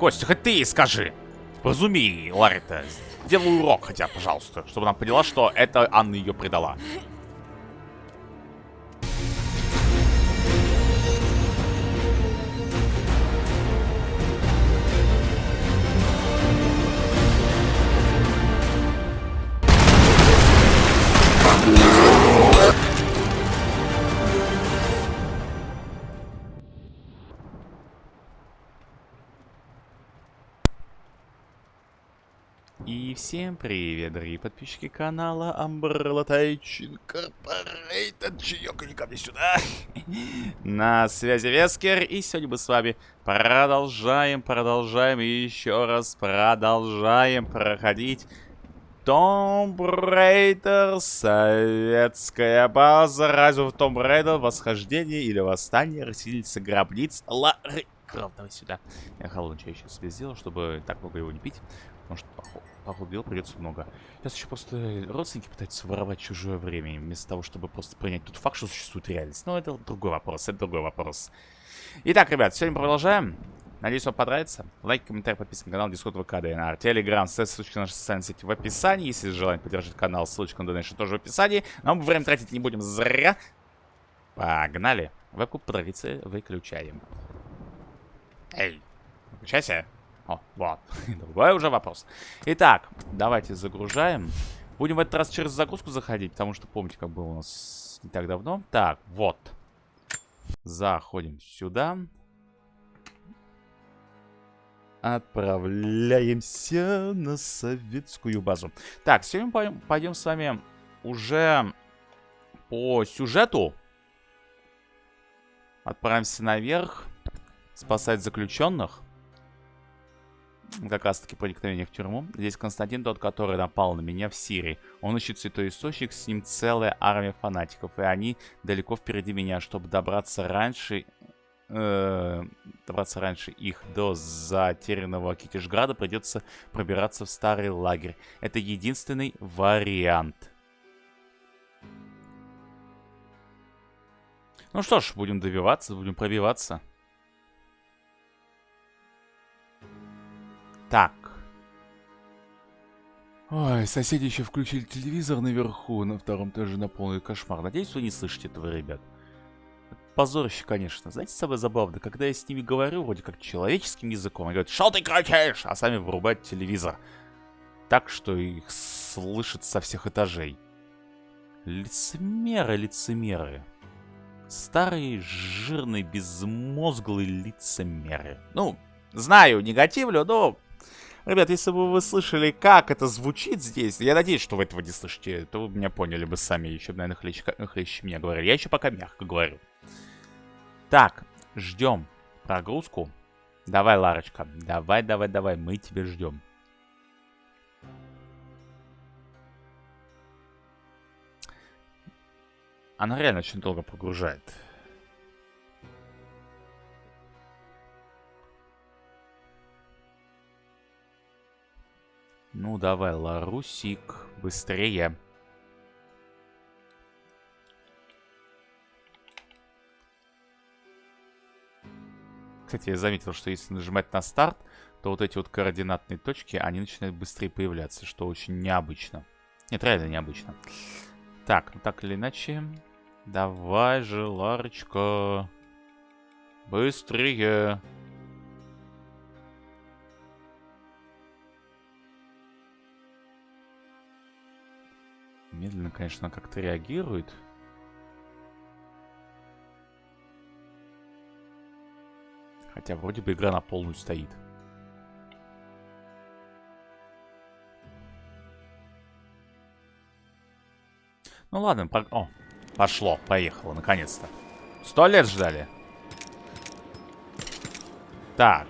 Костя, хоть ты ей скажи. Разуми, Ларри-то. Сделай урок хотя, пожалуйста. Чтобы она поняла, что это Анна ее предала. Всем привет, дорогие подписчики канала Umbrella Тайчин Корпорейтед. Чаёк, ко мне сюда. На связи Вескер. И сегодня мы с вами продолжаем, продолжаем и еще раз продолжаем проходить Tomb Raider, советская база, разве в Tomb Raider восхождение или восстание, расселиться гробниц, Лары Крофт, давай сюда. Я холодный чай сейчас себе сделал, чтобы так много его не пить. Потому что, походу дел придется много. Сейчас еще просто родственники пытаются воровать чужое время, вместо того, чтобы просто принять тот факт, что существует реальность. Но это другой вопрос, это другой вопрос. Итак, ребят, сегодня продолжаем. Надеюсь, вам понравится. Лайк, комментарий, подписка на канал, Discord, ВК, ДНР, Телеграм, ссылочки на наши социальные сети в описании. Если желаете поддержать канал, ссылочка на donation тоже в описании. Но мы время тратить не будем зря. Погнали. Вебку по традиции выключаем. Эй, выключайся. О, вот. Другой уже вопрос. Итак, давайте загружаем. Будем в этот раз через загрузку заходить, потому что помните, как было у нас не так давно. Так, вот. Заходим сюда. Отправляемся на советскую базу. Так, сегодня пойдем, пойдем с вами уже по сюжету. Отправимся наверх. Спасать заключенных как раз таки проникновение в тюрьму. Здесь Константин тот, который напал на меня в Сирии. Он ищет святой источник, с ним целая армия фанатиков. И они далеко впереди меня, чтобы добраться раньше... Э, добраться раньше их до затерянного Китежграда, придется пробираться в старый лагерь. Это единственный вариант. Ну что ж, будем добиваться, будем пробиваться. Так. Ой, соседи еще включили телевизор наверху, на втором этаже на полный кошмар. Надеюсь, вы не слышите этого, ребят. Позорище, конечно. Знаете, самое забавное, когда я с ними говорю, вроде как человеческим языком, они говорят, что ты кричишь? А сами вырубают телевизор. Так, что их слышат со всех этажей. Лицемеры, лицемеры. Старые, жирные, безмозглые лицемеры. Ну, знаю, негативлю, но Ребят, если бы вы слышали, как это звучит здесь, я надеюсь, что вы этого не слышите, то вы меня поняли бы сами, еще наверное, хлещ, хлещ меня говорили. Я еще пока мягко говорю. Так, ждем прогрузку. Давай, Ларочка, давай, давай, давай, мы тебя ждем. Она реально очень долго прогружает. Ну, давай, Ларусик, быстрее. Кстати, я заметил, что если нажимать на старт, то вот эти вот координатные точки, они начинают быстрее появляться, что очень необычно. Нет, реально необычно. Так, ну так или иначе. Давай же, Ларочка. Быстрее. Медленно, конечно, как-то реагирует. Хотя вроде бы игра на полную стоит. Ну ладно, по... О, пошло, поехало, наконец-то. Сто лет ждали. Так.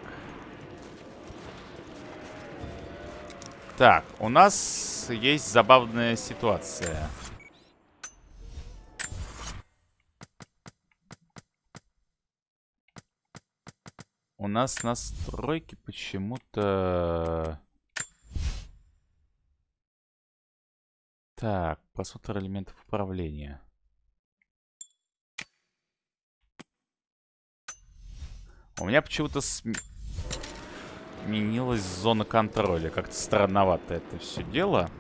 Так, у нас есть забавная ситуация. У нас настройки почему-то... Так, просмотр элементов управления. У меня почему-то... См... изменилась зона контроля. Как-то странновато это все дело.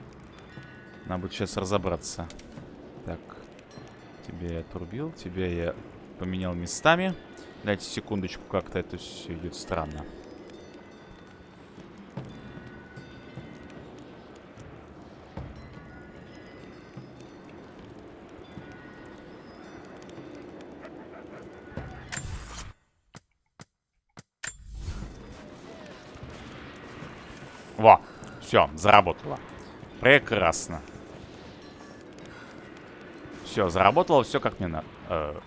Надо будет сейчас разобраться. Так. Тебя я отрубил, тебя я поменял местами. Дайте секундочку, как-то это все идет странно. Все, заработало. Прекрасно. Все, заработало все как мне надо. Э.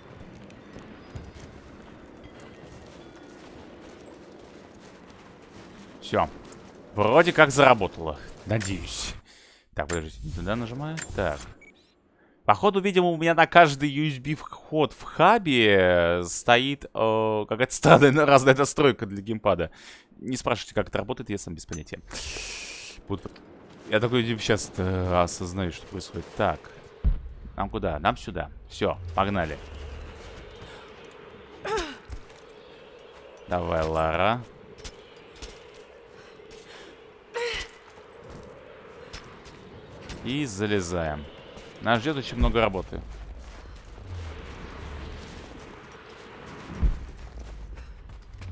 Все. Вроде как заработало. Надеюсь. Так, подождите, туда нажимаю. Так. Походу, видимо, у меня на каждый USB вход в хабе стоит э, какая-то странная разная настройка для геймпада. Не спрашивайте, как это работает, я сам без понятия. Вот, я такой сейчас э, осознаю, что происходит. Так. Нам куда? Нам сюда. Все, погнали. Давай, Лара. И залезаем. Нас ждет очень много работы.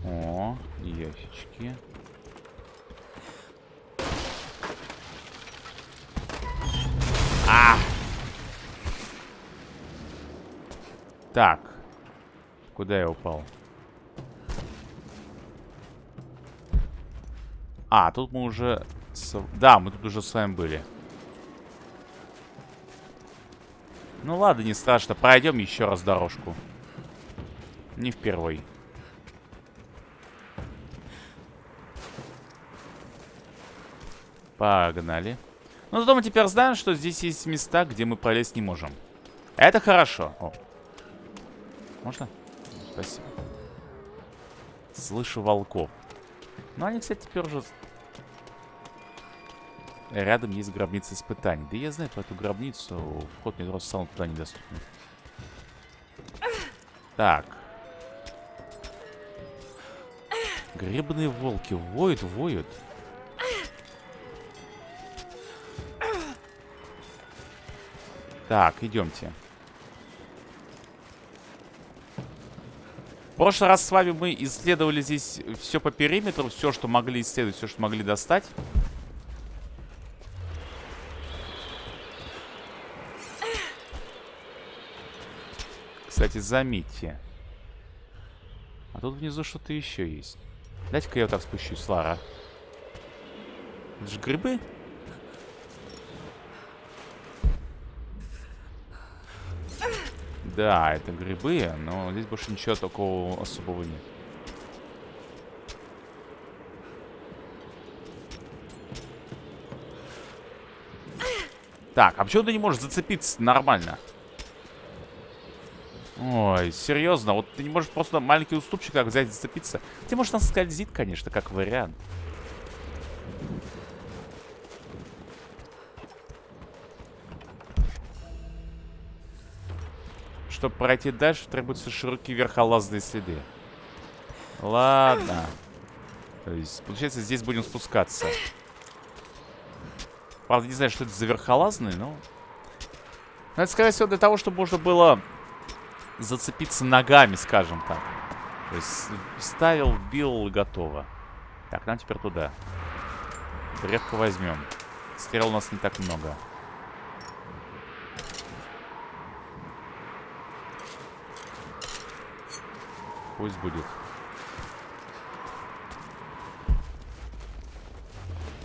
О, ящички. А! Так. Куда я упал? А, тут мы уже... С... Да, мы тут уже с вами были. Ну ладно, не страшно. Пройдем еще раз дорожку. Не впервой. Погнали. Ну, зато мы теперь знаем, что здесь есть места, где мы пролезть не можем. Это хорошо. О. Можно? Спасибо. Слышу волков. Ну, они, кстати, теперь уже Рядом есть гробница испытаний. Да я знаю про эту гробницу. Вход метро сам туда недоступен. Так. Гребные волки воют, воют. Так, идемте. В прошлый раз с вами мы исследовали здесь все по периметру, все, что могли исследовать, все, что могли достать. Кстати, заметьте. А тут внизу что-то еще есть. Дайте-ка я вот так спущусь, Лара. Это же грибы? Да, это грибы, но здесь больше ничего такого особого нет. Так, а почему ты не можешь зацепиться нормально? Ой, серьезно, вот ты не можешь просто маленький уступчик как взять и зацепиться. Ты, может, нас скользит, конечно, как вариант. Чтобы пройти дальше, требуются широкие верхолазные следы. Ладно. То есть, получается, здесь будем спускаться. Правда, не знаю, что это за верхолазные, но... Но это, скорее всего, для того, чтобы можно было зацепиться ногами, скажем так. То есть ставил, бил готово. Так, нам теперь туда. Древко возьмем. Стрел у нас не так много. Пусть будет.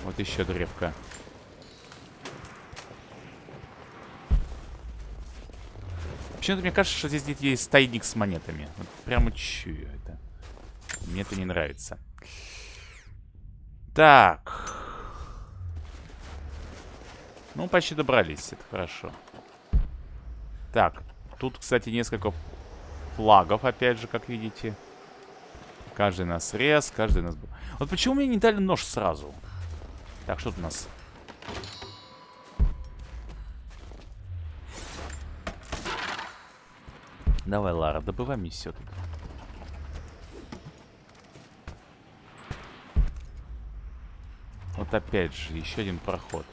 Вот еще древка. Почему-то мне кажется, что здесь где-то есть тайник с монетами. Вот прямо чую это. Мне это не нравится. Так. Ну, почти добрались. Это хорошо. Так. Тут, кстати, несколько флагов, опять же, как видите. Каждый нас рез, каждый нас... Вот почему мне не дали нож сразу? Так, что тут у нас? Давай, Лара, добывай мне все тут. Вот опять же, еще один проход.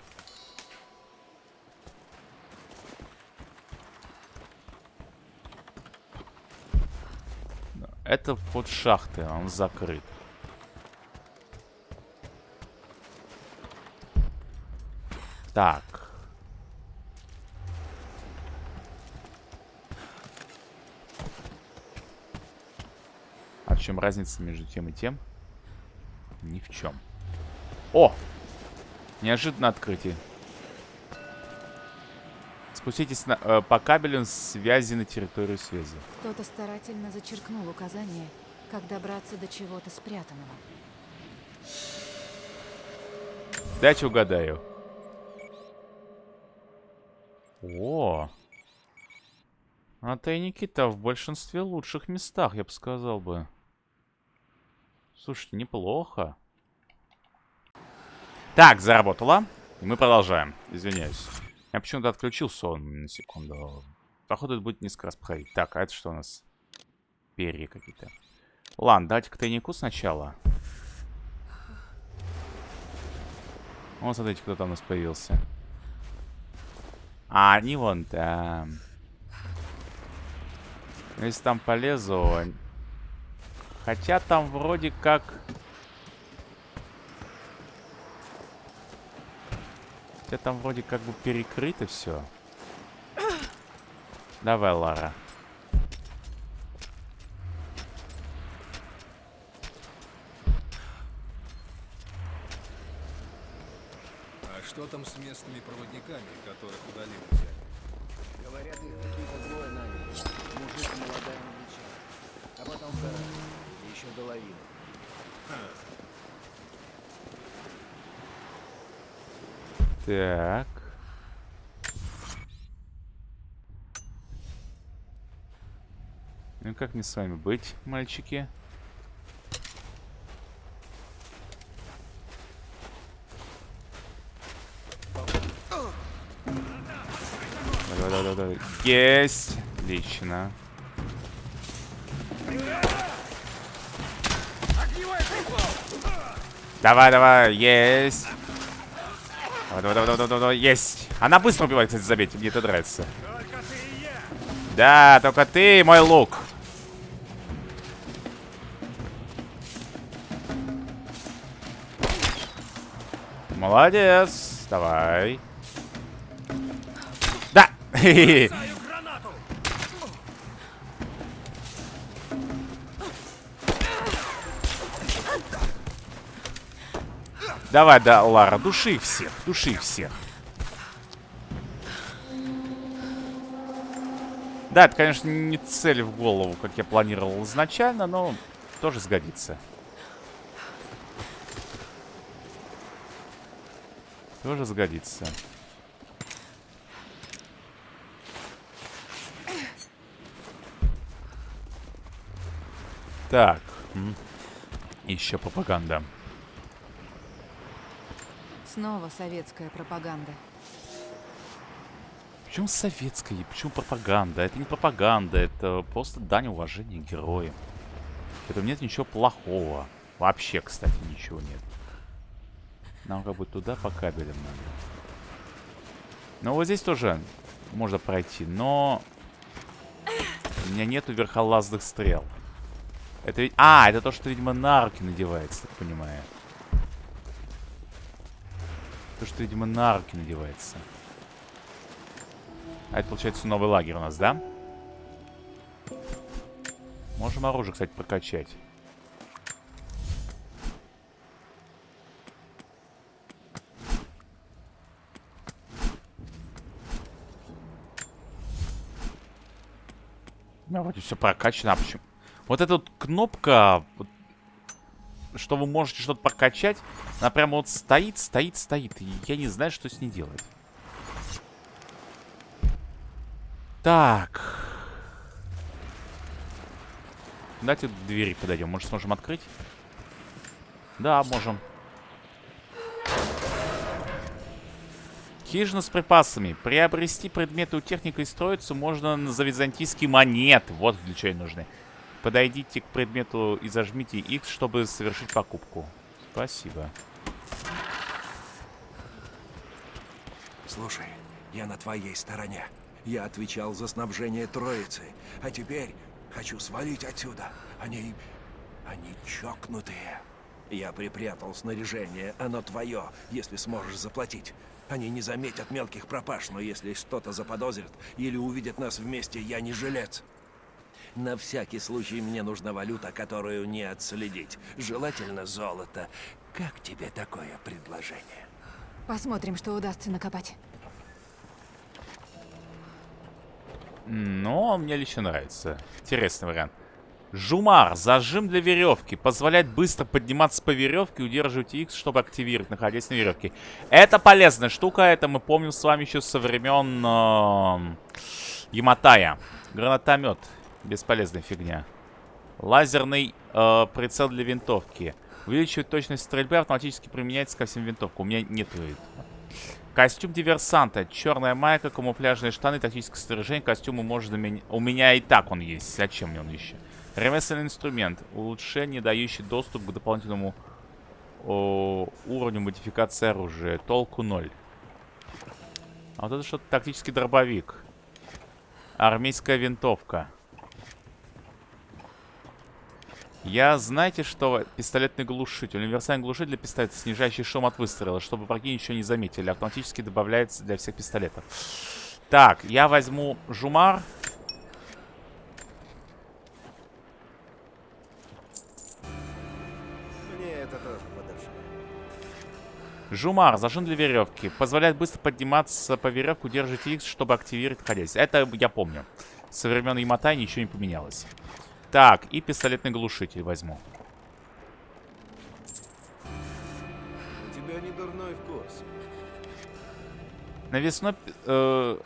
Это вход шахты, он закрыт. Так. А в чем разница между тем и тем? Ни в чем. О! Неожиданно открытие. Спуститесь на, э, по кабелям связи на территорию связи. Кто-то старательно зачеркнул указание, как добраться до чего-то спрятанного. Дайте угадаю. О! А тайники-то в большинстве лучших местах, я бы сказал бы. Слушайте, неплохо. Так, заработало. И мы продолжаем. Извиняюсь. Я почему-то отключил сон на секунду. Походу, это будет несколько раз проходить. Так, а это что у нас? Перья какие-то. Ладно, давайте к тайнику сначала. Вон, смотрите, кто там у нас появился. А, они вон там. Если там полезу... Хотя там вроде как... Хотя там вроде как бы перекрыто все. Давай, Лара. А что там с местными проводниками, которых удалили? Говорят, их какие-то двое наняли. Мужик и молодая англичанка. А потом вторая. И еще головина. Так. Ну как мне с вами быть, мальчики? Да-да-да-да. Есть! Отлично. Давай, давай, есть. Давай, давай, давай, давай, давай, есть. Она быстро убивает, кстати, заметьте, мне это нравится. Да, только ты мой лук. Молодец. Давай. Да. Давай, да, Лара, души всех, души всех. Да, это, конечно, не цель в голову, как я планировал изначально, но тоже сгодится. Тоже сгодится. Так. Еще пропаганда. Снова советская пропаганда. Почему советская? Почему пропаганда? Это не пропаганда, это просто дань уважения героям. В этом нет ничего плохого. Вообще, кстати, ничего нет. Нам как бы туда по кабелям надо. Ну, вот здесь тоже можно пройти, но... У меня нету верхолазных стрел. Это ведь... А, это то, что, видимо, на руки надевается, так понимаю. То, что, видимо, на руки надевается. А это, получается, новый лагерь у нас, да? Можем оружие, кстати, прокачать. Ну, вроде все прокачано. А почему? Вот эта вот кнопка, вот, что вы можете что-то прокачать, она прямо вот стоит, стоит, стоит. И я не знаю, что с ней делать. Так. Давайте к двери подойдем. Может, сможем открыть? Да, можем. Хижина с припасами. Приобрести предметы у техника и строиться можно за византийские монеты. Вот для чего они нужны. Подойдите к предмету и зажмите X, чтобы совершить покупку. Спасибо. Слушай, я на твоей стороне. Я отвечал за снабжение Троицы, а теперь хочу свалить отсюда. Они... они чокнутые. Я припрятал снаряжение, оно твое, если сможешь заплатить. Они не заметят мелких пропаж, но если что-то заподозрят или увидят нас вместе, я не жилец. На всякий случай мне нужна валюта, которую не отследить. Желательно золото. Как тебе такое предложение? Посмотрим, что удастся накопать. Но мне лично нравится. Интересный вариант. Жумар. Зажим для веревки. Позволяет быстро подниматься по веревке и удерживать X, чтобы активировать, находясь на веревке. Это полезная штука. Это мы помним с вами еще со времен э, Яматая. Гранатомет. Бесполезная фигня. Лазерный э, прицел для винтовки. Увеличивает точность стрельбы, автоматически применяется ко всем винтовкам. У меня нет Костюм диверсанта. Черная майка, камуфляжные штаны, тактическое снаряжение. Костюм может заменить... У меня и так он есть. Зачем мне он еще? Ремесленный инструмент. Улучшение, дающий доступ к дополнительному о, уровню модификации оружия. Толку ноль. А вот это что-то тактический дробовик. Армейская винтовка. Я, знаете что, пистолетный глушитель. Универсальный глушитель для пистолета, снижающий шум от выстрела, чтобы враги ничего не заметили. Автоматически добавляется для всех пистолетов. Так, я возьму жумар. Жумар, зажим для веревки. Позволяет быстро подниматься по веревке, удерживать X, чтобы активировать ходясь. Это я помню. Со времен Яматай ничего не поменялось. Так, и пистолетный глушитель возьму. У тебя не дурной вкус. Навесной... Э,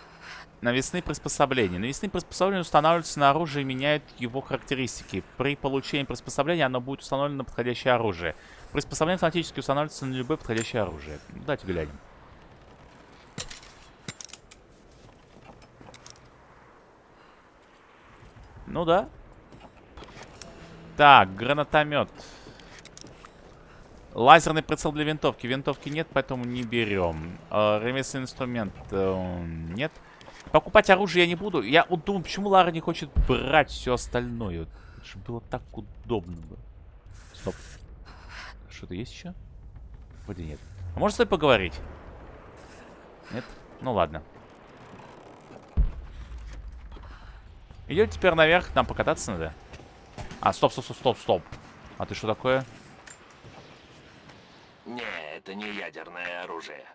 навесные приспособления. Навесные приспособления устанавливаются на оружие и меняют его характеристики. При получении приспособления оно будет установлено на подходящее оружие. Приспособление автоматически устанавливается на любое подходящее оружие. Давайте глянем. Ну да. Так, гранатомет. Лазерный прицел для винтовки. Винтовки нет, поэтому не берем. Э, ремесленный инструмент э, нет. Покупать оружие я не буду. Я вот думаю, почему Лара не хочет брать все остальное. Это же было так удобно. Стоп. Что-то есть еще? Вроде нет. А может с тобой поговорить? Нет? Ну ладно. Идет теперь наверх, нам покататься надо. А, стоп, стоп, стоп, стоп, стоп. А ты что такое? Не, это не ядерное оружие.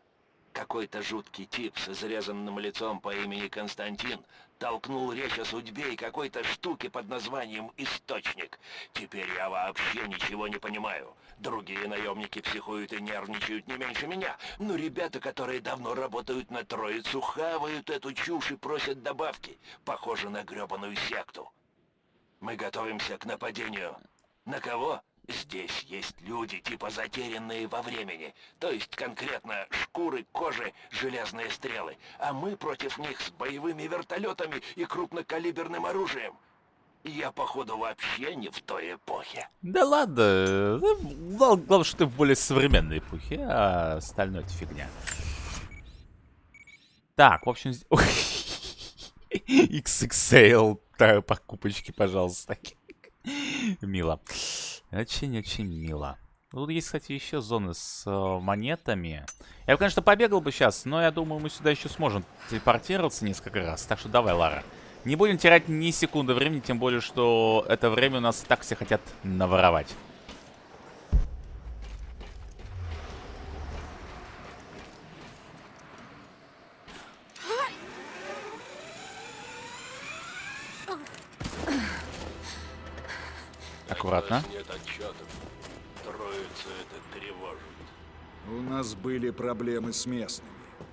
Какой-то жуткий тип с изрезанным лицом по имени Константин толкнул речь о судьбе и какой-то штуке под названием «Источник». Теперь я вообще ничего не понимаю. Другие наемники психуют и нервничают не меньше меня, но ребята, которые давно работают на Троицу, хавают эту чушь и просят добавки. Похоже на гребаную секту. Мы готовимся к нападению. На кого? Здесь есть люди, типа затерянные во времени. То есть конкретно шкуры, кожи, железные стрелы. А мы против них с боевыми вертолетами и крупнокалиберным оружием. Я, походу, вообще не в той эпохе. Да ладно. Главное, главное, что ты в более современной эпохе, а остальное это фигня. Так, в общем... XXL покупочки, пожалуйста. Мило. Очень-очень мило. Тут есть, кстати, еще зоны с э, монетами. Я бы, конечно, побегал бы сейчас, но я думаю, мы сюда еще сможем телепортироваться несколько раз. Так что давай, Лара. Не будем терять ни секунды времени, тем более, что это время у нас и так все хотят наворовать. Аккуратно. Нет отчетов. Троица это тревожит. У нас были проблемы с местными.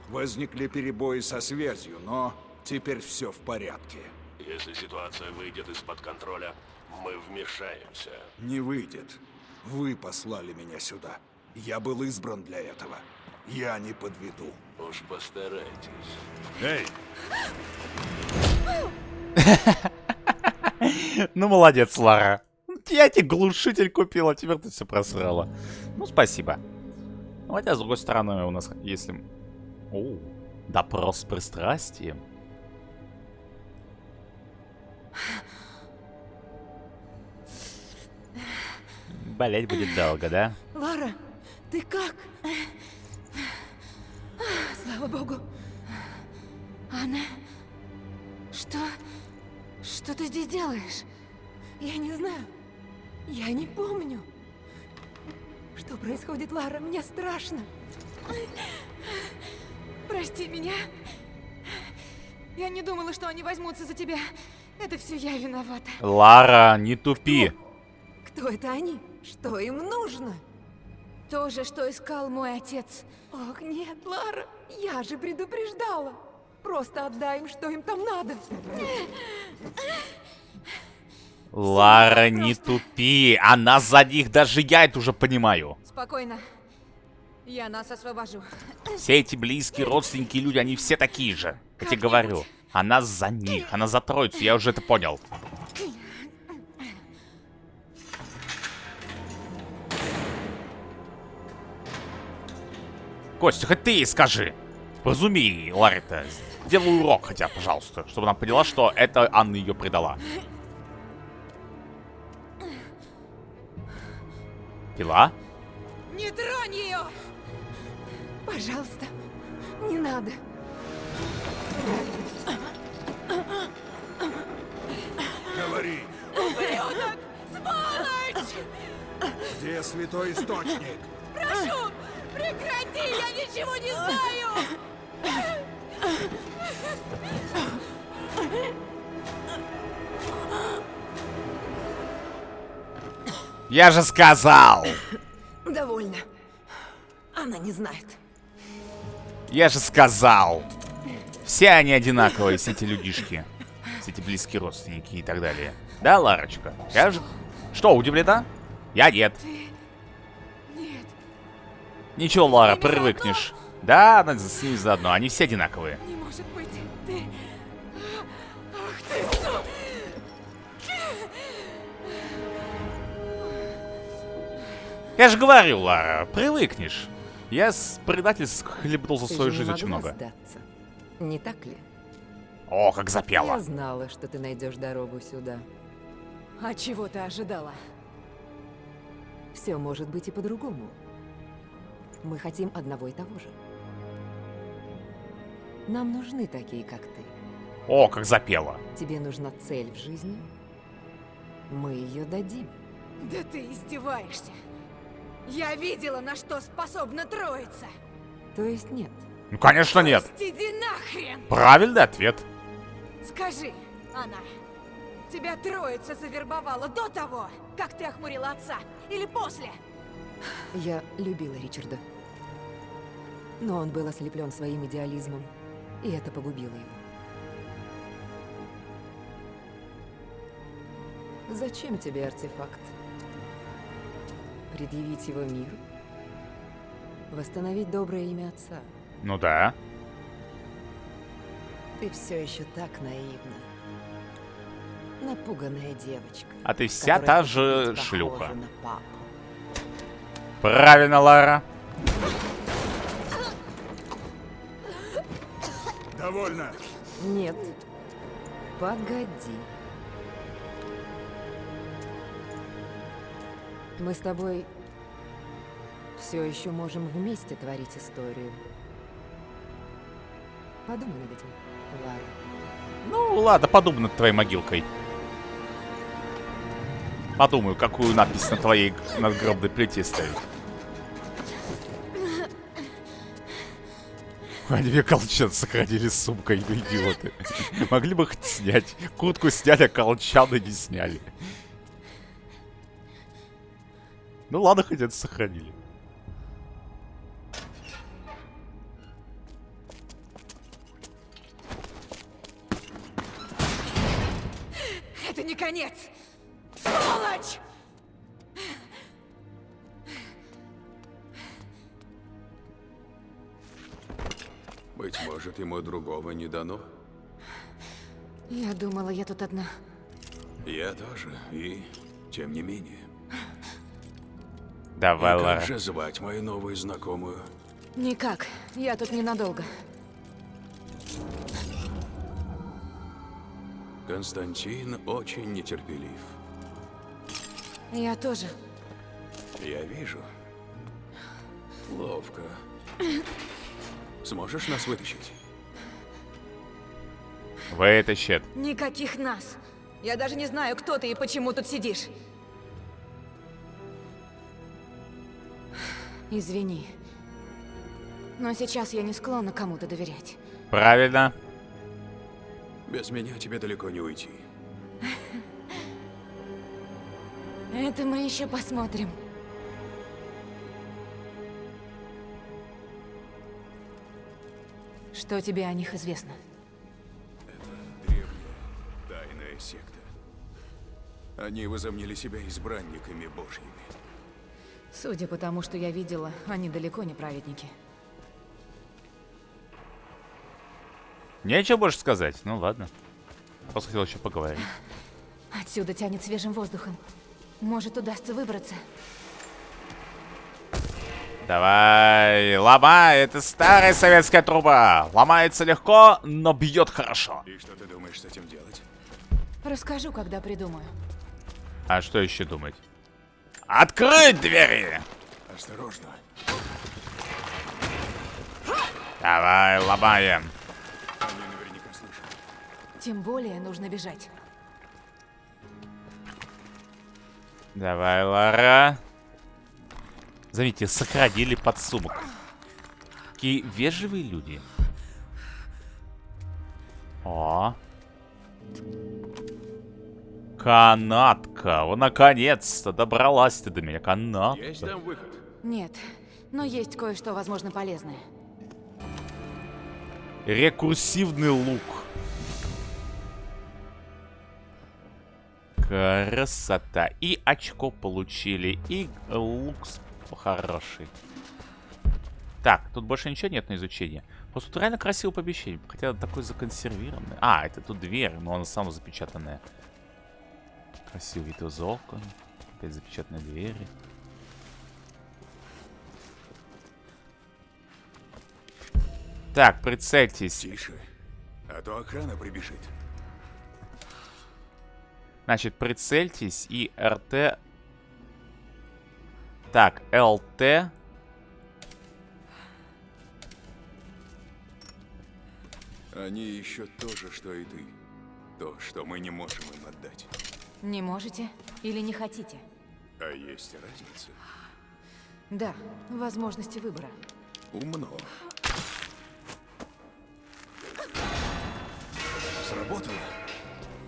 Возникли перебои со связью, но теперь все в порядке. Если ситуация выйдет из-под контроля, мы вмешаемся. Не выйдет. Вы послали меня сюда. Я был избран для этого. Я не подведу. Уж постарайтесь. Эй, Ну, молодец, Лара. Я тебе глушитель купила, теперь ты все просрала. Ну, спасибо. Ну, Хотя, с другой стороны, у нас, если... Оу. Допрос с пристрастием. Болеть будет долго, да? Лара, ты как? Слава богу. Анна, что? Что ты здесь делаешь? Я не знаю. Я не помню. Что происходит, Лара? Мне страшно. Прости меня. Я не думала, что они возьмутся за тебя. Это все я виновата. Лара, не тупи. Кто это они? Что им нужно? То же, что искал мой отец. Ох, нет, Лара, я же предупреждала. Просто отдай им, что им там надо. Лара, не тупи. Она за них, даже я это уже понимаю. Спокойно. Я нас освобожу. Все эти близкие родственники люди, они все такие же. Я тебе говорю. Она за них, она за троицу, я уже это понял. Костя, хоть ты скажи. Разуми, Ларри-то. Сделай урок хотя, пожалуйста, чтобы она поняла, что это Анна ее предала. Пила? Не тронь ее! Пожалуйста, не надо. Говори, Ублюдок! Сволочь! где святой источник? Прошу, прекрати, я ничего не знаю! Я же сказал! Довольно. Она не знает. Я же сказал! Все они одинаковые, все эти людишки. Все эти близкие родственники и так далее. Да, Ларочка? Я же... Что, удивлена? Я нет. Нет. Ничего, Лара, привыкнешь. Да, она с ними заодно. Они все одинаковые. Не Я же говорю, Лара, привыкнешь. Я с предательств хлебнул за свою жизнь очень много. сдаться. Не так ли? О, как Я запела. знала, что ты найдешь дорогу сюда. А чего ты ожидала? Все может быть и по-другому. Мы хотим одного и того же. Нам нужны такие, как ты. О, как запела. Тебе нужна цель в жизни. Мы ее дадим. Да ты издеваешься. Я видела, на что способна троица. То есть нет. Ну, конечно, нет. Пусть Иди нахрен! Правильный ответ. Скажи, Анна, тебя троица завербовала до того, как ты охмурила отца? Или после? Я любила Ричарда. Но он был ослеплен своим идеализмом, и это погубило его. Зачем тебе артефакт? Предъявить его миру? Восстановить доброе имя отца? Ну да. Ты все еще так наивна. Напуганная девочка. А ты вся та же шлюха. Правильно, Лара. Довольно. Нет. Погоди. Мы с тобой все еще можем вместе творить историю. Подумай над этим, Лара. Ну, ладно, подумай над твоей могилкой. Подумаю, какую надпись на твоей надгробной плите ставить. Они мне колчан сохранили с сумкой, идиоты. Могли бы хоть снять. Куртку сняли, а колчаны не сняли. Ну ладно, хоть это сохранили. Это не конец! Сволочь! Быть может, ему другого не дано. Я думала, я тут одна. Я тоже, и тем не менее. Давай, И Как же звать мою новую знакомую? Никак. Я тут ненадолго. Константин очень нетерпелив. Я тоже. Я вижу. Ловко. Сможешь нас вытащить? Вытащит. Никаких нас. Я даже не знаю, кто ты и почему тут сидишь. Извини. Но сейчас я не склонна кому-то доверять. Правильно. Без меня тебе далеко не уйти. Это мы еще посмотрим. Что тебе о них известно? Древняя, тайная секта. Они возомнили себя избранниками божьими. Судя по тому, что я видела, они далеко не праведники. Нечего больше сказать. Ну ладно. Просто хотел еще поговорить. Отсюда тянет свежим воздухом. Может, удастся выбраться. Давай, ломай, это старая советская труба. Ломается легко, но бьет хорошо. И что ты думаешь с этим делать? Расскажу, когда придумаю. А что еще думать? Открыть двери! Осторожно. Давай, ломаем. Они наверняка слышат. Тем более нужно бежать. Давай, Лара. Заметьте, сохранили подсумок. Какие вежливые люди. О. Канатка. О, наконец-то добралась ты до меня. Канатка. Есть там выход? Нет, но есть кое-что, возможно, полезное. Рекурсивный лук. Красота. И очко получили. И лук хороший. Так, тут больше ничего нет на изучение. Просто тут реально красиво помещение. Хотя такой законсервированный. А, это тут дверь, но она сама запечатанная. Красивый вид из окон. Опять запечатанные двери. Так, прицельтесь. Тише. А то охрана прибежит. Значит, прицельтесь и РТ... Так, ЛТ... Они ищут то же, что и ты. То, что мы не можем им отдать. Не можете или не хотите? А есть разница. Да, возможности выбора. Умно. Сработало.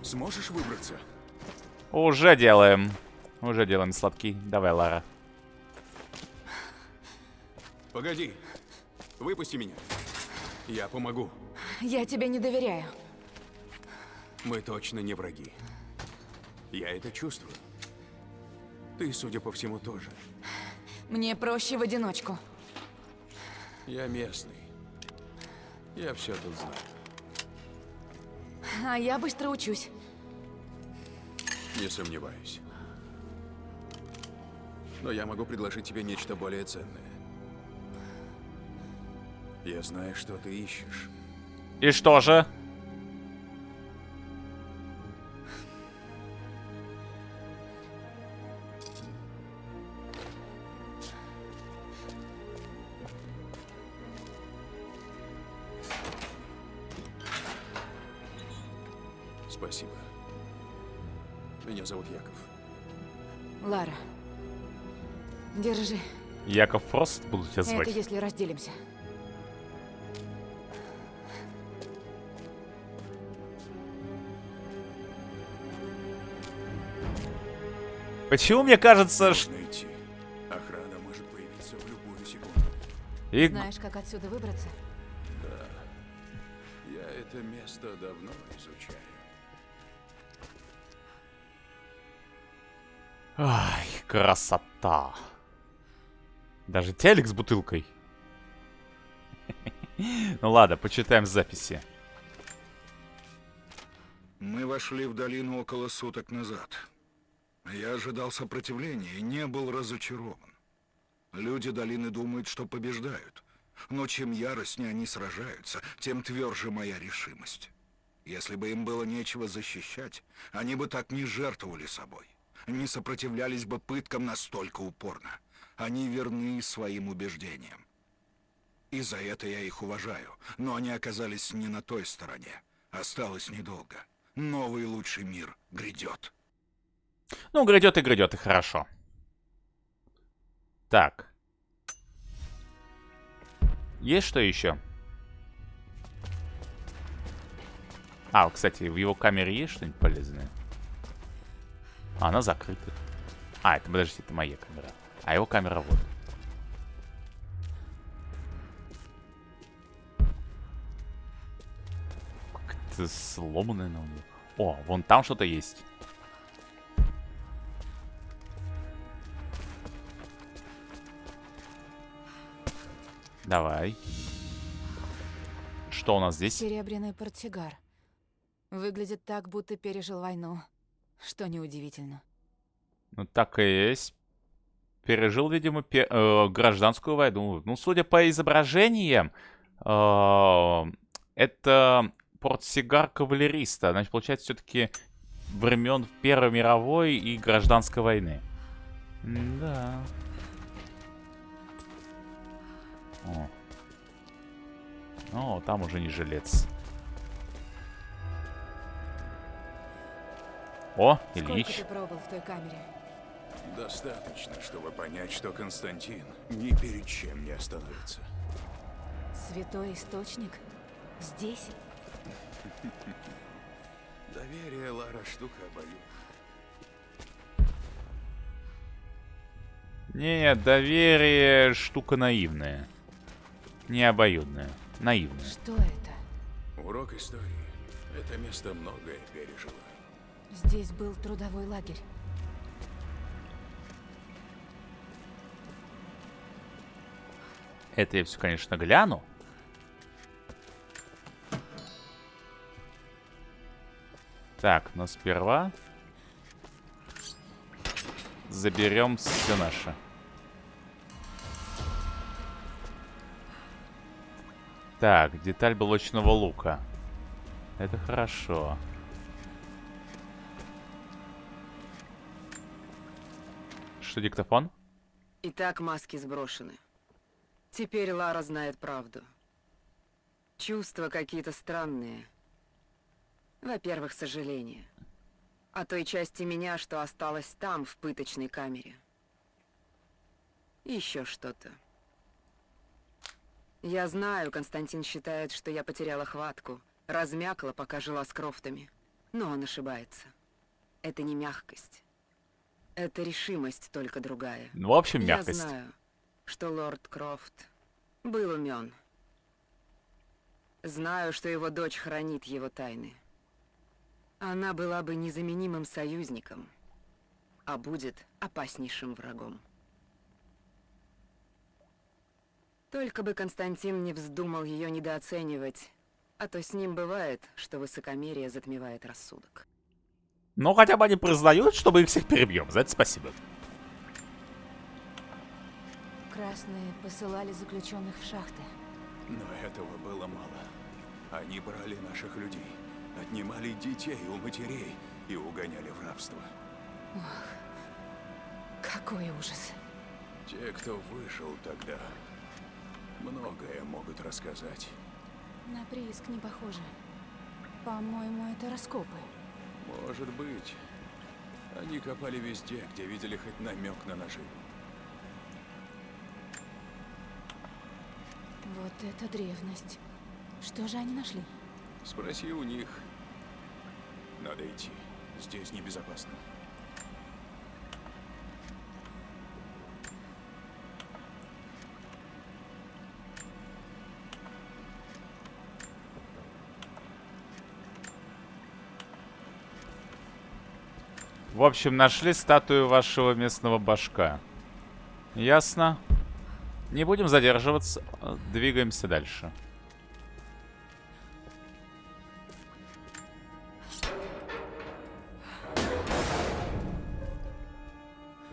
Сможешь выбраться? Уже делаем. Уже делаем сладкий. Давай, Лара. Погоди. Выпусти меня. Я помогу. Я тебе не доверяю. Мы точно не враги. Я это чувствую. Ты, судя по всему, тоже. Мне проще в одиночку. Я местный. Я все тут знаю. А я быстро учусь. Не сомневаюсь. Но я могу предложить тебе нечто более ценное. Я знаю, что ты ищешь. И что же? Яков Фрост буду тебя звать. Это если разделимся. Почему мне кажется, что... Идти. Охрана может появиться в любую секунду. И- Знаешь, как отсюда выбраться? Я это место давно изучаю. Ай, красота. Даже телек с бутылкой. Ну ладно, почитаем записи. Мы вошли в долину около суток назад. Я ожидал сопротивления и не был разочарован. Люди долины думают, что побеждают. Но чем яростнее они сражаются, тем тверже моя решимость. Если бы им было нечего защищать, они бы так не жертвовали собой. Не сопротивлялись бы пыткам настолько упорно. Они верны своим убеждениям. И за это я их уважаю. Но они оказались не на той стороне. Осталось недолго. Новый лучший мир грядет. Ну, грядет и грядет, и хорошо. Так. Есть что еще? А, кстати, в его камере есть что-нибудь полезное? А, она закрыта. А, это, подождите, это моя камера. А его камера вот. Как-то сломанная на него. О, вон там что-то есть. Давай. Что у нас здесь? Серебряный портсигар. Выглядит так, будто пережил войну. Что неудивительно. Ну, так и есть. Пережил, видимо, пе- э, гражданскую войну. Ну, судя по изображениям, э, это портсигар кавалериста. Значит, получается, все-таки времен Первой мировой и гражданской войны. Да. О. О, там уже не жилец. О, Сколько Ильич. ты пробыл в той камере? Достаточно, чтобы понять, что Константин ни перед чем не остановится. Святой источник? Здесь? Доверие, Лара, штука обоюдная. Не, доверие штука наивная. Не обоюдная. Наивная. Что это? Урок истории. Это место многое пережило. Здесь был трудовой лагерь. Это я все, конечно, гляну. Так, но сперва заберем все наше. Так, деталь блочного лука. Это хорошо. Что, диктофон? Итак, маски сброшены. Теперь Лара знает правду. Чувства какие-то странные. Во-первых, сожаление. О той части меня, что осталась там, в пыточной камере. И еще что-то. Я знаю, Константин считает, что я потеряла хватку, размякла, пока жила с Крофтами. Но он ошибается. Это не мягкость. Это решимость только другая. Ну, в общем, мягкость. Я знаю, что лорд Крофт был умен. Знаю, что его дочь хранит его тайны. Она была бы незаменимым союзником, а будет опаснейшим врагом. Только бы Константин не вздумал ее недооценивать, а то с ним бывает, что высокомерие затмевает рассудок. Но хотя бы они признают, что мы их всех перебьем. За это спасибо. Красные посылали заключенных в шахты. Но этого было мало. Они брали наших людей, отнимали детей у матерей и угоняли в рабство. Какой ужас. Те, кто выжил тогда, многое могут рассказать. На прииск не похоже. По-моему, это раскопы. Может быть. Они копали везде, где видели хоть намек на наживу. Вот это древность. Что же они нашли? Спроси у них. Надо идти. Здесь небезопасно. В общем, нашли статую вашего местного башка. Ясно. Не будем задерживаться. Двигаемся дальше.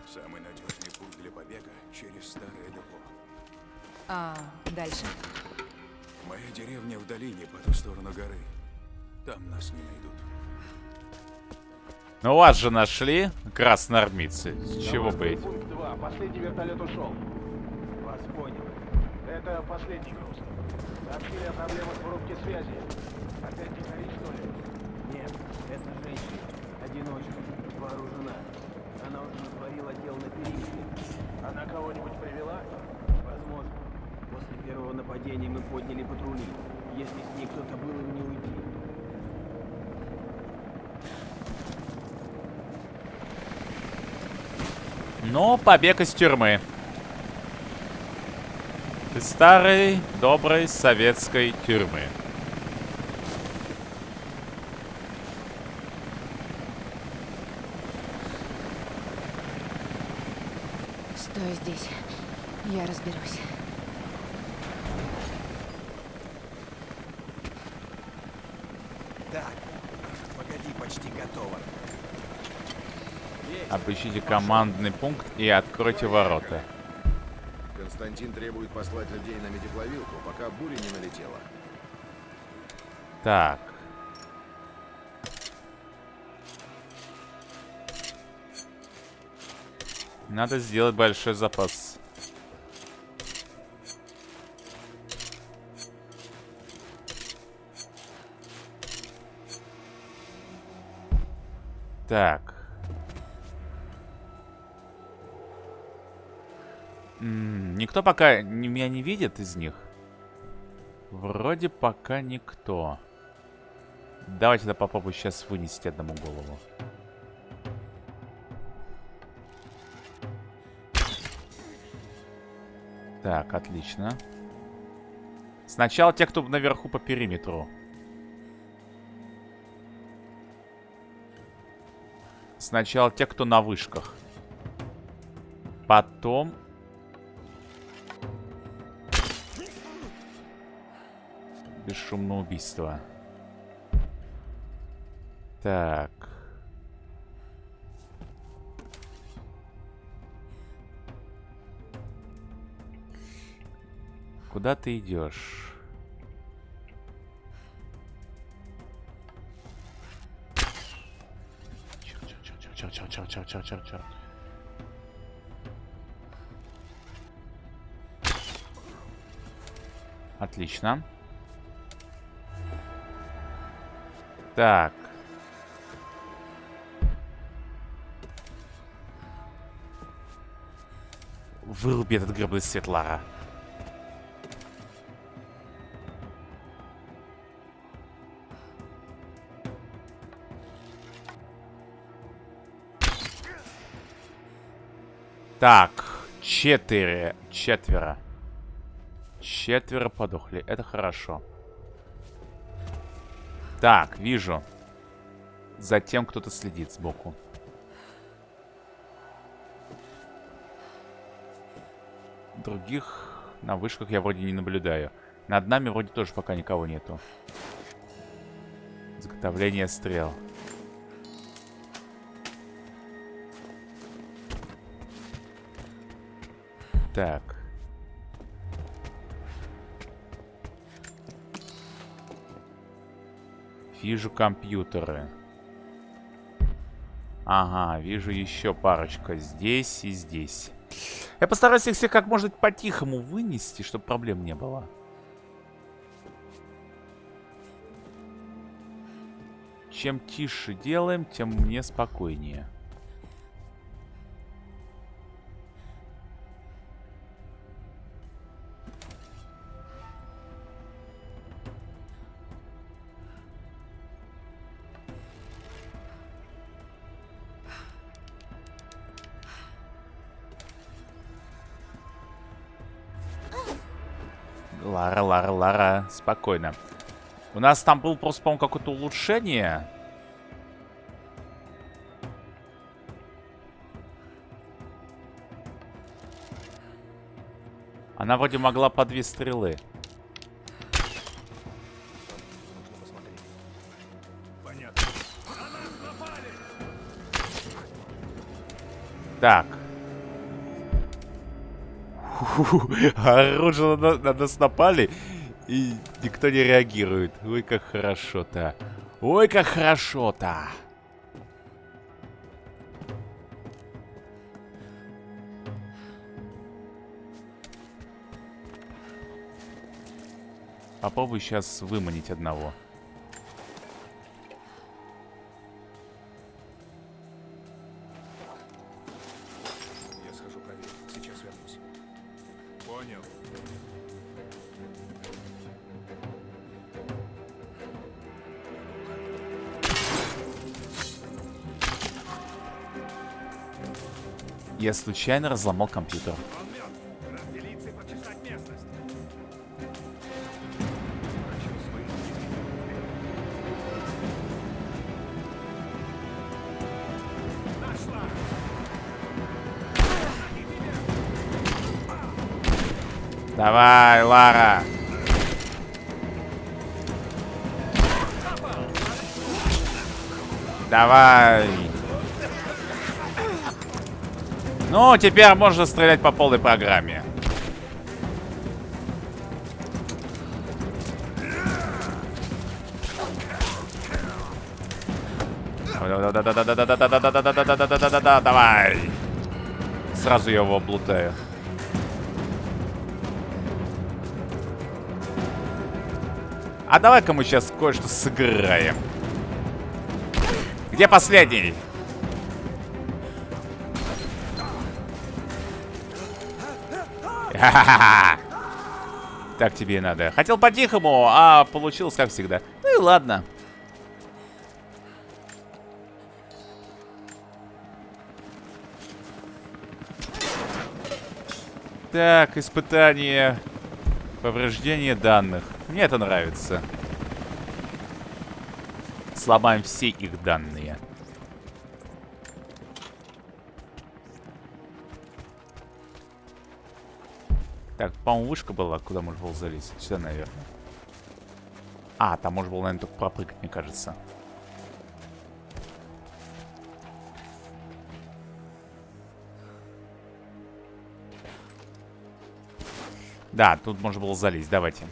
Самый надежный путь для побега через старое депо. А дальше? Моя деревня в долине по ту сторону горы. Там нас не найдут. Ну вас же нашли, красноармейцы. С чего быть? Пункт 2. Последний вертолет ушел. Это последний груз. Сообщили о проблемах в рубке связи. Опять дикари, что ли? Нет, это женщина. Одиночка. Вооружена. Она уже натворила дел на периметре. Она кого-нибудь привела? Возможно. После первого нападения мы подняли патрули. Если с ней кто-то был, им не уйти. Но побег из тюрьмы. Из старой, доброй советской тюрьмы. Стой здесь. Я разберусь. Так, погоди, почти готово. Обыщите командный пункт и откройте ворота. Константин требует послать людей на медиплавилку, пока буря не налетела. Так. Надо сделать большой запас. Так. Никто пока меня не видит из них? Вроде пока никто. Давайте я попробую сейчас вынести одному голову. Так, отлично. Сначала те, кто наверху по периметру. Сначала те, кто на вышках. Потом... бесшумного убийства. Так. Куда ты идешь? Отлично. Так. Выруби этот гребный свет, Лара. Так, четыре, четверо. Четверо подохли, это хорошо. Так, вижу. Затем кто-то следит сбоку. Других на вышках я вроде не наблюдаю. Над нами вроде тоже пока никого нету. Изготовление стрел. Так. Вижу компьютеры. Ага, вижу еще парочка здесь и здесь. Я постараюсь их всех как можно по-тихому вынести, чтобы проблем не было. Чем тише делаем, тем мне спокойнее. Спокойно. У нас там был просто, по-моему, какое-то улучшение. Она вроде могла по две стрелы. Так. Оружие на, на нас напали, и никто не реагирует. Ой, как хорошо-то. Ой, как хорошо-то. Попробуй сейчас выманить одного. Я случайно разломал компьютер. Давай, Лара. Давай. Ну, теперь можно стрелять по полной программе. Да-да-да-да-да-да-да-да-да-да-да-да-да-да-давай! Сразу его в плутаех. А давай кому сейчас кое-что сыграем? Где последний? Ха-ха-ха. Так тебе и надо. Хотел по-тихому, а получилось как всегда. Ну и ладно. Так, испытание повреждения данных. Мне это нравится. Сломаем все их данные. Так, по-моему, вышка была, куда можно было залезть. Сюда, наверное. А, там можно было, наверное, только пропрыгать, мне кажется. Да, тут можно было залезть. Давайте.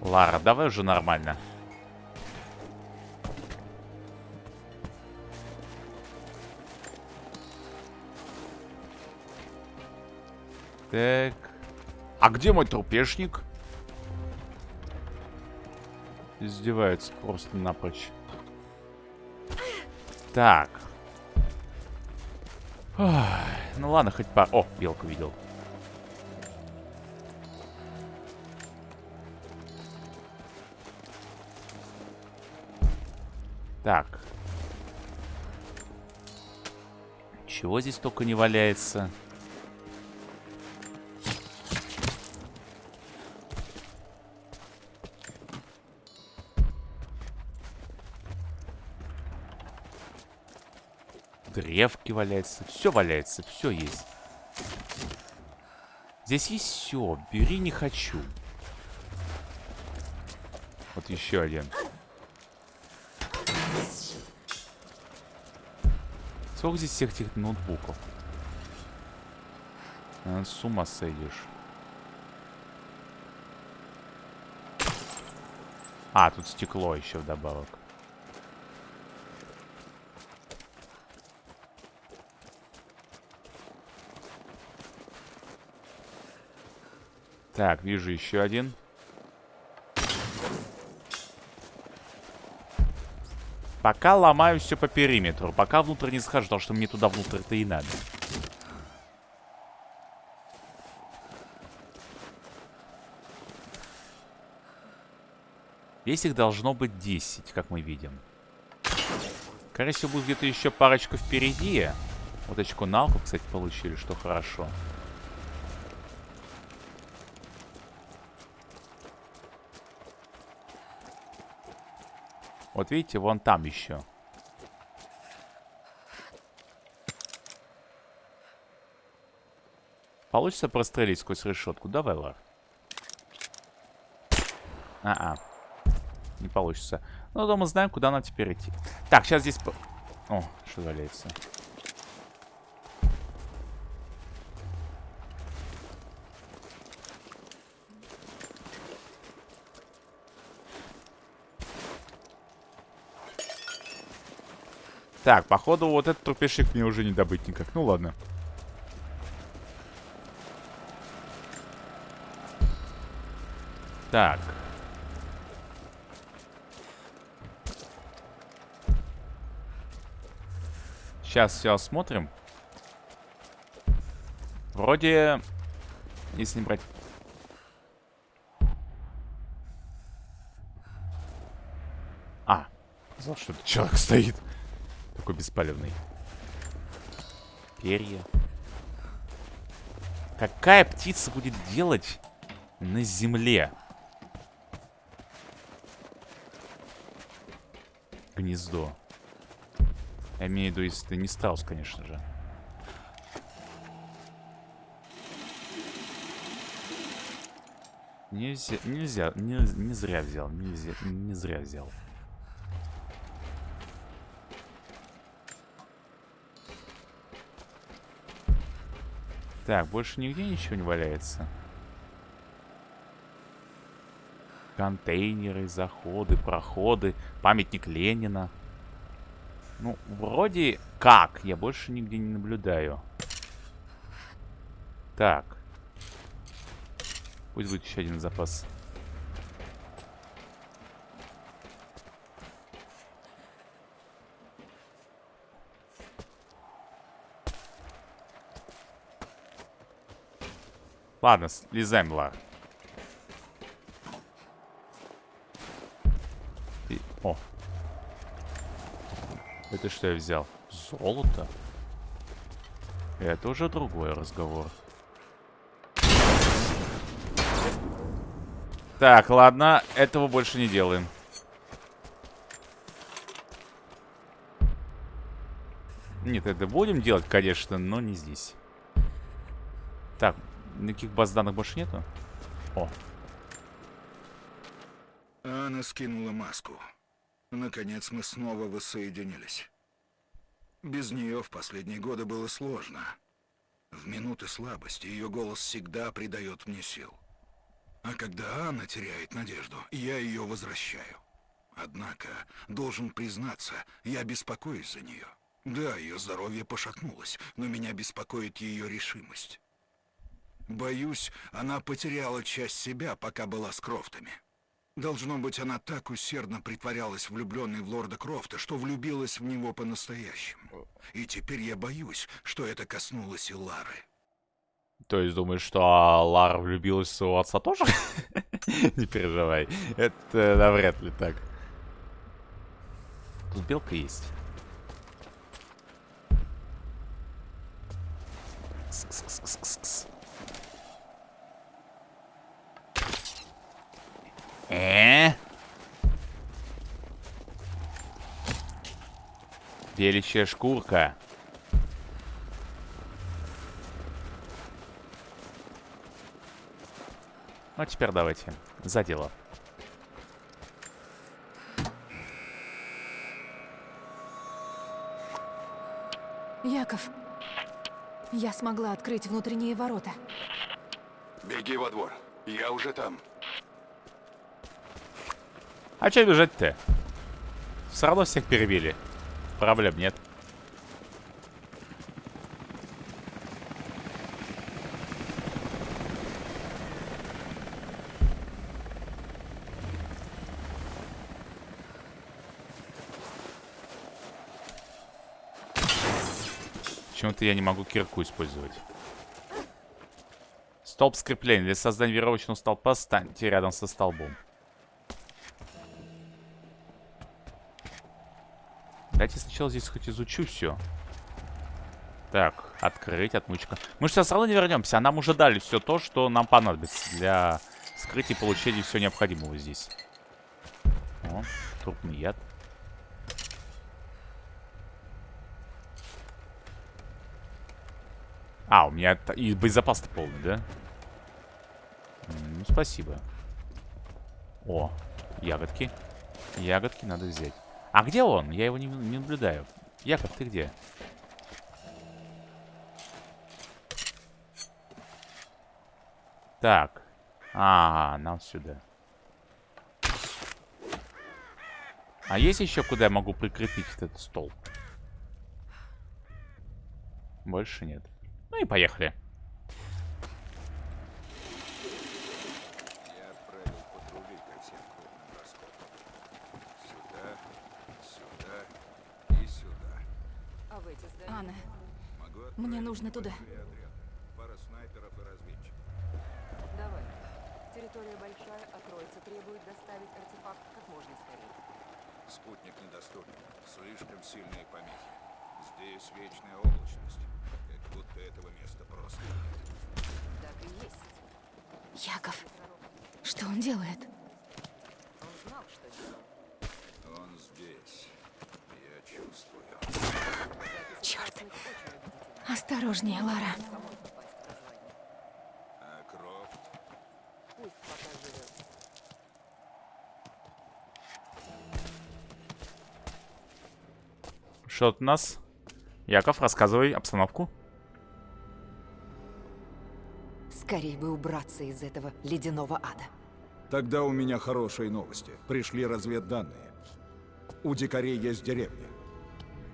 Лара, давай уже нормально. Так. А где мой трупешник? Издевается просто напрочь. Так. Ох, ну ладно, хоть по... О, белку видел. Так. Чего здесь только не валяется? Древки валяются. Все валяется, все есть. Здесь есть все. Бери не хочу. Вот еще один. Сколько здесь всех этих ноутбуков? А, с ума сойдешь. А, тут стекло еще вдобавок. Так, вижу еще один. Пока ломаю все по периметру. Пока внутрь не схожу, потому что мне туда внутрь-то и надо. Здесь их должно быть 10, как мы видим. Скорее всего, будет где-то еще парочку впереди. Вот очко науку, кстати, получили, что хорошо. Вот видите, вон там еще. Получится прострелить сквозь решетку? Давай, Лар. А-а. Не получится. Ну, то мы знаем, куда нам теперь идти. Так, сейчас здесь... О, что валяется. Так, походу, вот этот трупешик мне уже не добыть никак. Ну ладно. Так. Сейчас все осмотрим. Вроде, если не брать... А, сказал, что это человек стоит. Такой бесполезный. Перья. Какая птица будет делать на земле? Гнездо. Я имею в виду, если ты не страус, конечно же. Нельзя, нельзя, не, не зря взял, нельзя, не зря взял. Так, больше нигде ничего не валяется. Контейнеры, заходы, проходы, памятник Ленина. Ну, вроде как. Я больше нигде не наблюдаю. Так. Пусть будет еще один запас. Ладно, слезаем, Лар. И... О. Это что я взял? Золото? Это уже другой разговор. Так, ладно, этого больше не делаем. Нет, это будем делать, конечно, но не здесь. Так, Никаких баз данных больше нету? О. Анна скинула маску. Наконец мы снова воссоединились. Без нее в последние годы было сложно. В минуты слабости ее голос всегда придает мне сил. А когда Анна теряет надежду, я ее возвращаю. Однако, должен признаться, я беспокоюсь за нее. Да, ее здоровье пошатнулось, но меня беспокоит ее решимость. Боюсь, она потеряла часть себя, пока была с Крофтами. Должно быть, она так усердно притворялась влюбленной в лорда Крофта, что влюбилась в него по-настоящему. И теперь я боюсь, что это коснулось и Лары. То есть думаешь, что Лара влюбилась в своего отца тоже? Не переживай. Это навряд ли так. Тут белка есть. Э? Беличья шкурка. Ну, а теперь давайте. За дело. Яков, я смогла открыть внутренние ворота. Беги во двор. Я уже там. А че бежать-то? Все равно всех перебили. Проблем нет. Почему-то я не могу кирку использовать. Столб скрепления. Для создания веревочного столпа станьте рядом со столбом. Давайте сначала здесь хоть изучу все. Так, открыть, отмычка. Мы же сейчас равно не вернемся, а нам уже дали все то, что нам понадобится для скрытия и получения всего необходимого здесь. О, трупный яд. А, у меня и боезапас-то полный, да? Ну, спасибо. О, ягодки. Ягодки надо взять. А где он? Я его не, не наблюдаю. Яков, ты где? Так. А, нам сюда. А есть еще куда я могу прикрепить этот стол? Больше нет. Ну и поехали. Нужно туда. Пара снайперов и разведчиков. Давай. Территория большая, а троица требует доставить артефакт как можно скорее. Спутник недоступен. Слишком сильные помехи. Здесь вечная облачность. Как будто этого места просто нет. Так и есть. Яков, что он делает? Он знал, что делал. Он здесь. Я чувствую. Черт! Осторожнее, Лара. Самой попасть в развалины. Крофт? Пусть пока живет. Что тут у нас? Яков, рассказывай обстановку. Скорее бы убраться из этого ледяного ада. Тогда у меня хорошие новости. Пришли разведданные. У дикарей есть деревня.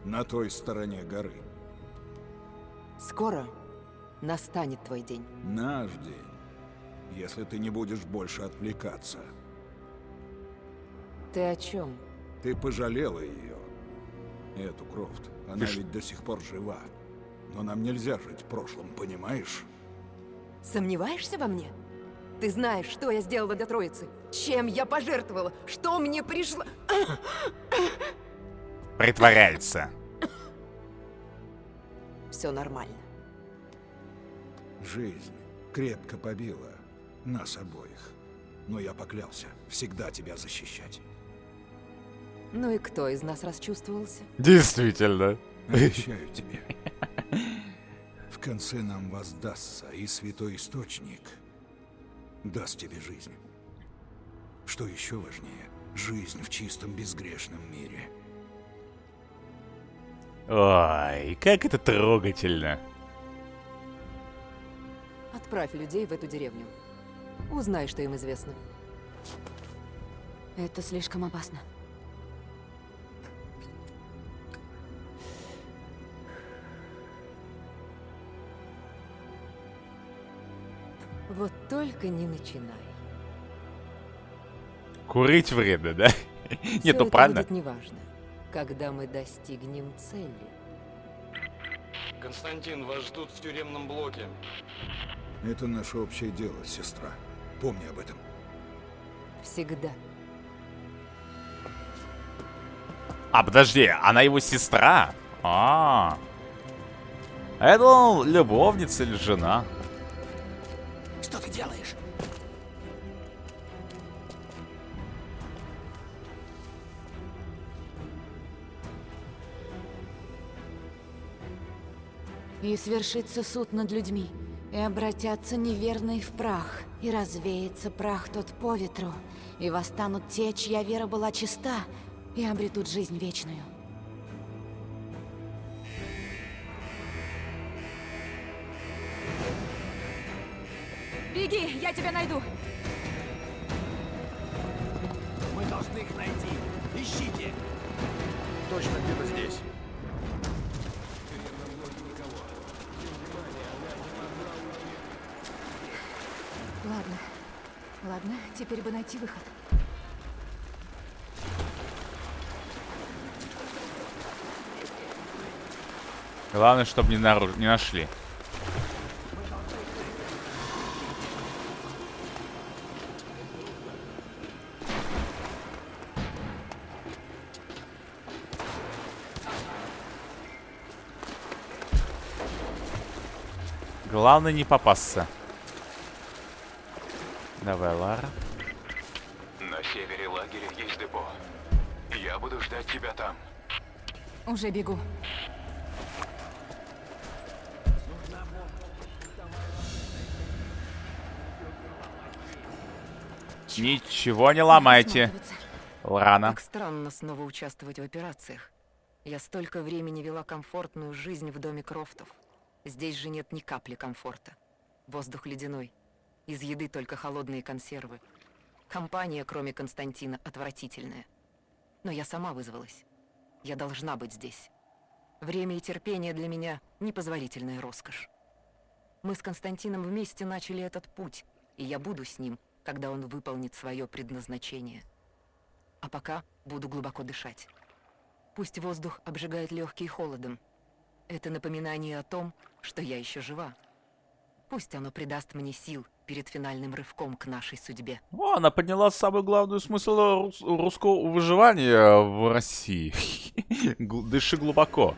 На той стороне горы. Скоро настанет твой день. Наш день. Если ты не будешь больше отвлекаться. Ты о чем? Ты пожалела ее. Эту Крофт. Она Ты ш- ведь до сих пор жива. Но нам нельзя жить в прошлом, понимаешь? Сомневаешься во мне? Ты знаешь, что я сделала для троицы? Чем я пожертвовала? Что мне пришло? Притворяется. Все нормально. Жизнь крепко побила нас обоих. Но я поклялся всегда тебя защищать. Ну и кто из нас расчувствовался? Действительно. Обещаю тебе. В конце нам воздастся, и Святой Источник даст тебе жизнь. Что еще важнее, жизнь в чистом безгрешном мире. Ой, как это трогательно. Отправь людей в эту деревню. Узнай, что им известно. Это слишком опасно. Вот только не начинай. Курить вредно, да? Нет, ну правильно. будет неважно, когда мы достигнем цели. Константин, вас ждут в тюремном блоке. Это наше общее дело, сестра. Помни об этом. Всегда. А, подожди, она его сестра? А, это ну, любовница или жена? И свершится суд над людьми, и обратятся неверные в прах, и развеется прах тот по ветру, и восстанут те, чья вера была чиста, и обретут жизнь вечную. Беги, я тебя найду! Мы должны их найти. Ищите. Точно где-то здесь. Ладно. Ладно, теперь бы найти выход. Главное, чтобы не, нару- не нашли. Главное не попасться. Давай, Лара. На севере лагеря есть депо. Я буду ждать тебя там. Уже бегу. Ничего не ломайте. Рано. Так странно снова участвовать в операциях. Я столько времени вела комфортную жизнь в доме Крофтов. Здесь же нет ни капли комфорта. Воздух ледяной. Из еды только холодные консервы. Компания, кроме Константина, отвратительная. Но я сама вызвалась. Я должна быть здесь. Время и терпение для меня — непозволительная роскошь. Мы с Константином вместе начали этот путь, и я буду с ним, когда он выполнит свое предназначение. А пока буду глубоко дышать. Пусть воздух обжигает легкие холодом. Это напоминание о том, что я еще жива. Пусть оно придаст мне сил перед финальным рывком к нашей судьбе. О, она подняла самую главную смысл рус- русского выживания в России. Дыши глубоко.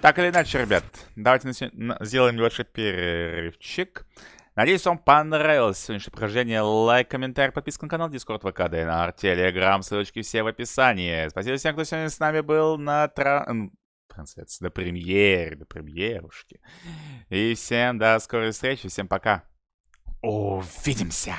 Так или иначе, ребят, давайте на на- сделаем небольшой перерывчик. Надеюсь, вам понравилось сегодняшнее прохождение. Лайк, комментарий, подписка на канал, Discord, ВК, ДНР, Телеграм, ссылочки все в описании. Спасибо всем, кто сегодня с нами был на тра... м, трансляции, до премьеры, до премьерушки. И всем до скорой встречи, всем пока. Увидимся!